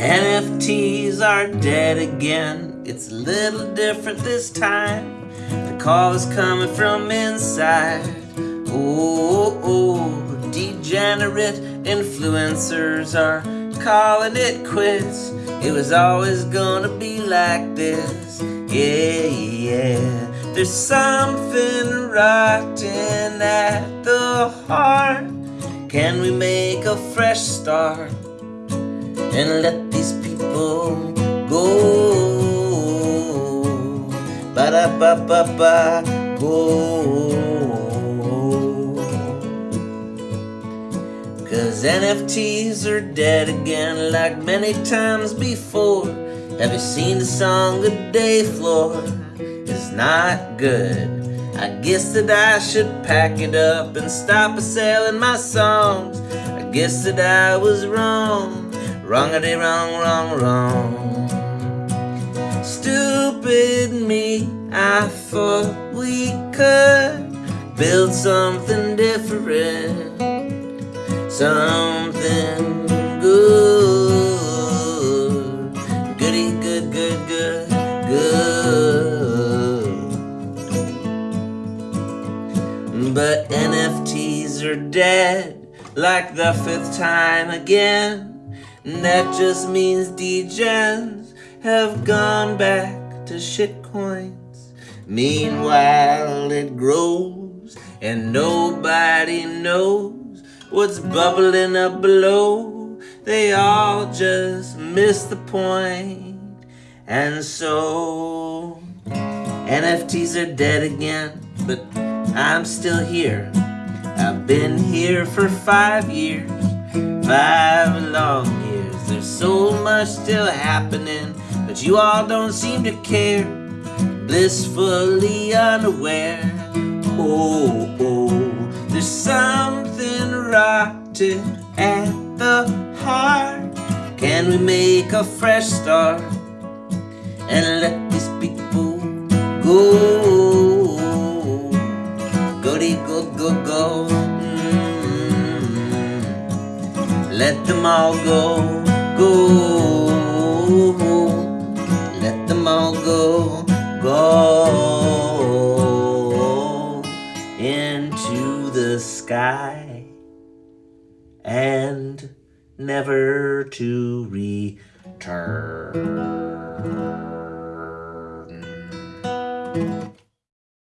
NFTs are dead again. It's a little different this time. The call is coming from inside. Oh, oh, degenerate influencers are calling it quits. It was always gonna be like this. Yeah, yeah. There's something rotten at the heart. Can we make a fresh start and let go? Ba da ba ba ba go. Cause NFTs are dead again like many times before. Have you seen the song The Day Floor? It's not good. I guess that I should pack it up and stop selling my songs. I guess that I was wrong, wrongity wrong, wrong, wrong. Stupid me, I thought we could build something different, something good, goody, good, good, good, good. But NFTs are dead like the fifth time again. And that just means degens have gone back to shitcoins. Meanwhile, it grows and nobody knows what's bubbling up below. They all just miss the point. And so, NFTs are dead again, but I'm still here. I've been here for five years, five years. There's so much still happening, but you all don't seem to care. Blissfully unaware. Oh, oh, there's something rotten at the heart. Can we make a fresh start and let these people go? Goody go go go. Mm. Let them all go, go. Let them all go, go into the sky and never to return.